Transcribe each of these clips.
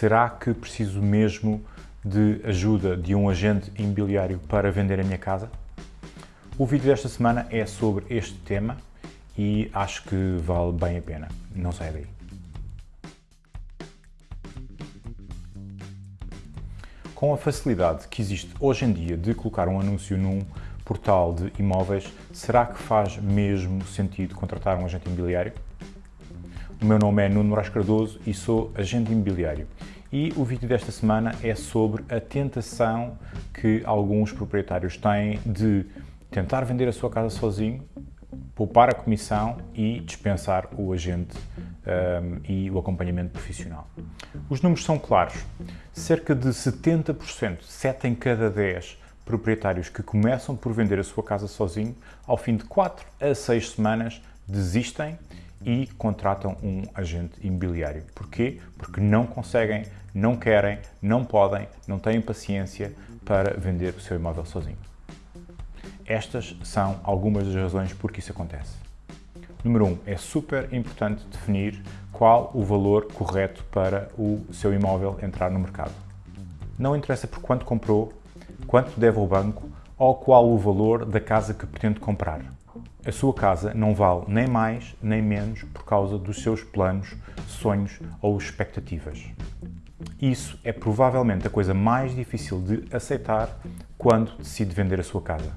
Será que preciso mesmo de ajuda de um agente imobiliário para vender a minha casa? O vídeo desta semana é sobre este tema e acho que vale bem a pena. Não sai daí. Com a facilidade que existe hoje em dia de colocar um anúncio num portal de imóveis, será que faz mesmo sentido contratar um agente imobiliário? O meu nome é Nuno Moraes Cardoso e sou agente imobiliário. E o vídeo desta semana é sobre a tentação que alguns proprietários têm de tentar vender a sua casa sozinho, poupar a comissão e dispensar o agente um, e o acompanhamento profissional. Os números são claros. Cerca de 70%, 7 em cada 10 proprietários que começam por vender a sua casa sozinho, ao fim de 4 a 6 semanas, desistem e contratam um agente imobiliário. Porquê? Porque não conseguem, não querem, não podem, não têm paciência para vender o seu imóvel sozinho. Estas são algumas das razões por que isso acontece. Número 1. Um, é super importante definir qual o valor correto para o seu imóvel entrar no mercado. Não interessa por quanto comprou, quanto deve ao banco ou qual o valor da casa que pretende comprar. A sua casa não vale nem mais nem menos por causa dos seus planos, sonhos ou expectativas. Isso é provavelmente a coisa mais difícil de aceitar quando decide vender a sua casa.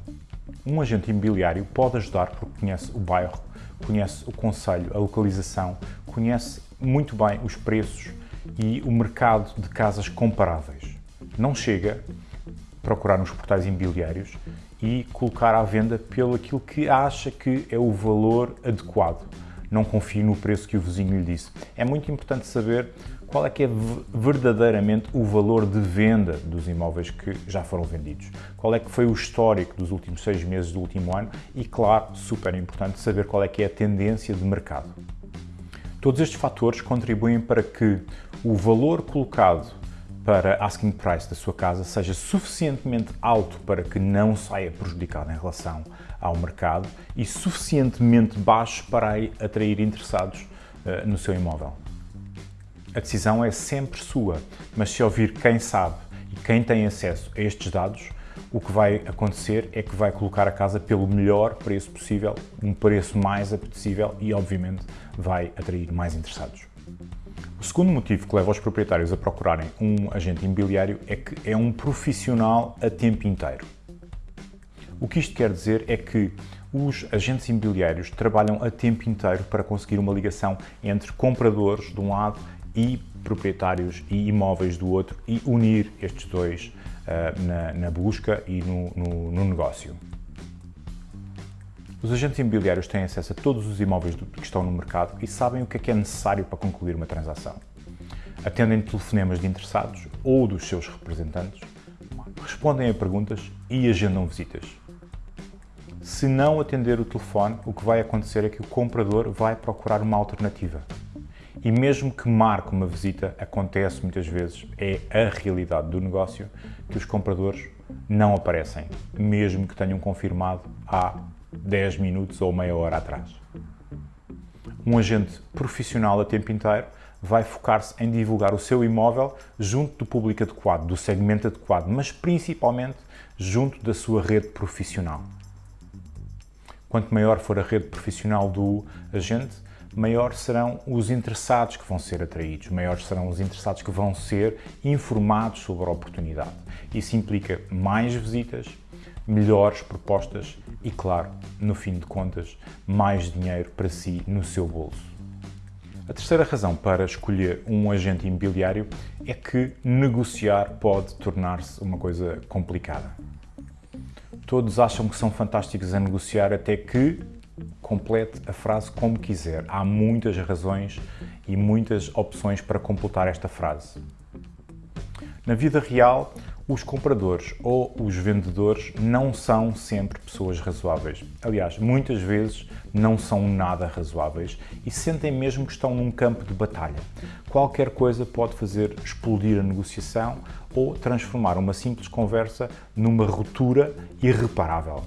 Um agente imobiliário pode ajudar porque conhece o bairro, conhece o conselho, a localização, conhece muito bem os preços e o mercado de casas comparáveis. Não chega procurar nos portais imobiliários e colocar à venda pelo aquilo que acha que é o valor adequado. Não confie no preço que o vizinho lhe disse. É muito importante saber qual é que é verdadeiramente o valor de venda dos imóveis que já foram vendidos. Qual é que foi o histórico dos últimos seis meses do último ano e, claro, super importante saber qual é que é a tendência de mercado. Todos estes fatores contribuem para que o valor colocado para asking price da sua casa seja suficientemente alto para que não saia prejudicado em relação ao mercado e suficientemente baixo para atrair interessados uh, no seu imóvel. A decisão é sempre sua, mas se ouvir quem sabe e quem tem acesso a estes dados, o que vai acontecer é que vai colocar a casa pelo melhor preço possível, um preço mais apetecível e, obviamente, vai atrair mais interessados. O segundo motivo que leva os proprietários a procurarem um agente imobiliário é que é um profissional a tempo inteiro. O que isto quer dizer é que os agentes imobiliários trabalham a tempo inteiro para conseguir uma ligação entre compradores de um lado e proprietários e imóveis do outro e unir estes dois uh, na, na, busca e no, no, no negócio. Os agentes imobiliários têm acesso a todos os imóveis que estão no mercado e sabem o que é, que é necessário para concluir uma transação. Atendem telefonemas de interessados ou dos seus representantes, respondem a perguntas e agendam visitas. Se não atender o telefone, o que vai acontecer é que o comprador vai procurar uma alternativa. E mesmo que marque uma visita, acontece muitas vezes, é a realidade do negócio, que os compradores não aparecem, mesmo que tenham confirmado há 10 minutos ou meia hora atrás. Um agente profissional a tempo inteiro vai focar-se em divulgar o seu imóvel junto do público adequado, do segmento adequado, mas principalmente junto da sua rede profissional. Quanto maior for a rede profissional do agente, maior serão os interessados que vão ser atraídos, maiores serão os interessados que vão ser informados sobre a oportunidade. Isso implica mais visitas, melhores propostas e, claro, no fim de contas, mais dinheiro para si no seu bolso. A terceira razão para escolher um agente imobiliário é que negociar pode tornar-se uma coisa complicada. Todos acham que são fantásticos a negociar até que complete a frase como quiser. Há muitas razões e muitas opções para completar esta frase. Na vida real, os compradores ou os vendedores não são sempre pessoas razoáveis. Aliás, muitas vezes não são nada razoáveis e sentem mesmo que estão num campo de batalha. Qualquer coisa pode fazer explodir a negociação ou transformar uma simples conversa numa ruptura irreparável.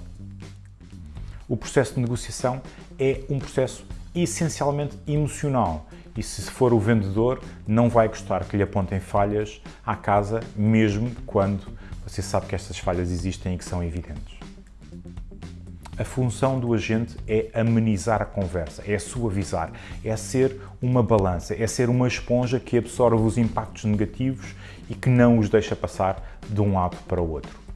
O processo de negociação é um processo essencialmente emocional e se for o vendedor, não vai gostar que lhe apontem falhas à casa, mesmo quando você sabe que estas falhas existem e que são evidentes. A função do agente é amenizar a conversa, é suavizar, é ser uma balança, é ser uma esponja que absorve os impactos negativos e que não os deixa passar de um lado para o outro.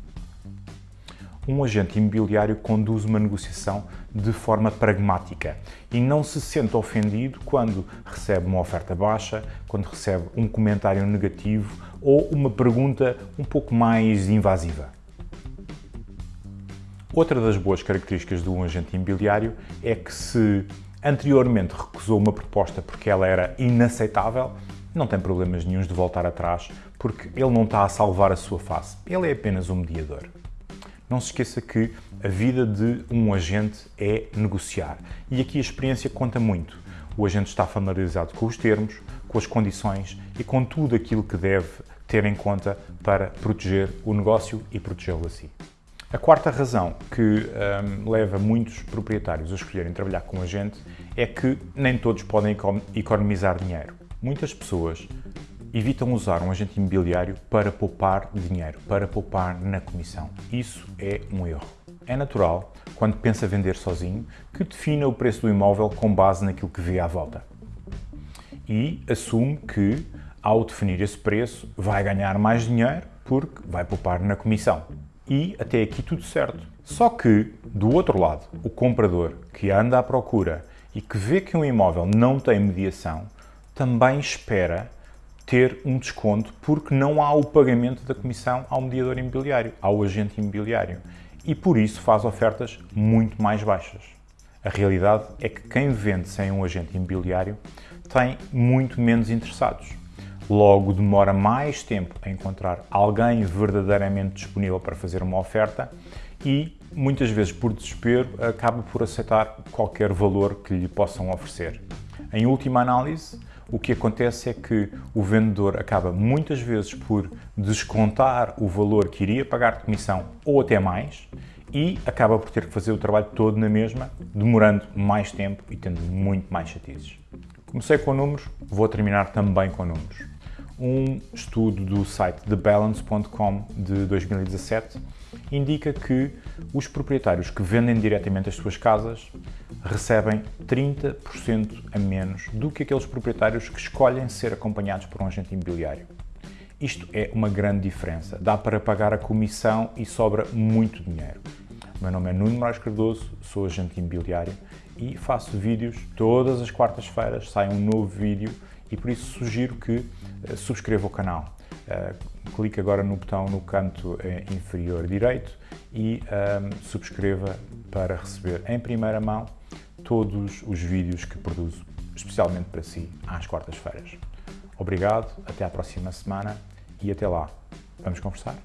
Um agente imobiliário conduz uma negociação de forma pragmática e não se sente ofendido quando recebe uma oferta baixa, quando recebe um comentário negativo ou uma pergunta um pouco mais invasiva. Outra das boas características de um agente imobiliário é que se anteriormente recusou uma proposta porque ela era inaceitável, não tem problemas nenhums de voltar atrás porque ele não está a salvar a sua face, ele é apenas um mediador. Não se esqueça que a vida de um agente é negociar e aqui a experiência conta muito. O agente está familiarizado com os termos, com as condições e com tudo aquilo que deve ter em conta para proteger o negócio e protegê-lo a si. A quarta razão que um, leva muitos proprietários a escolherem trabalhar com um agente é que nem todos podem economizar dinheiro. Muitas pessoas evitam usar um agente imobiliário para poupar dinheiro, para poupar na comissão. Isso é um erro. É natural, quando pensa vender sozinho, que defina o preço do imóvel com base naquilo que vê à volta. E assume que, ao definir esse preço, vai ganhar mais dinheiro porque vai poupar na comissão e até aqui tudo certo. Só que, do outro lado, o comprador que anda à procura e que vê que um imóvel não tem mediação, também espera ter um desconto porque não há o pagamento da comissão ao mediador imobiliário, ao agente imobiliário. E por isso faz ofertas muito mais baixas. A realidade é que quem vende sem um agente imobiliário tem muito menos interessados. Logo, demora mais tempo a encontrar alguém verdadeiramente disponível para fazer uma oferta e, muitas vezes por desespero, acaba por aceitar qualquer valor que lhe possam oferecer. Em última análise, o que acontece é que o vendedor acaba muitas vezes por descontar o valor que iria pagar de comissão ou até mais e acaba por ter que fazer o trabalho todo na mesma, demorando mais tempo e tendo muito mais chatices. Comecei com números, vou terminar também com números um estudo do site TheBalance.com de 2017 indica que os proprietários que vendem diretamente as suas casas recebem 30% a menos do que aqueles proprietários que escolhem ser acompanhados por um agente imobiliário. Isto é uma grande diferença. Dá para pagar a comissão e sobra muito dinheiro. O meu nome é Nuno Moraes Cardoso, sou agente imobiliário e faço vídeos todas as quartas-feiras, sai um novo vídeo e por isso sugiro que eh, subscreva o canal. Uh, clique agora no botão no canto eh, inferior direito e um, ehm, subscreva para receber em primeira mão todos os vídeos que produzo, especialmente para si, às quartas-feiras. Obrigado, até à próxima semana e até lá. Vamos conversar?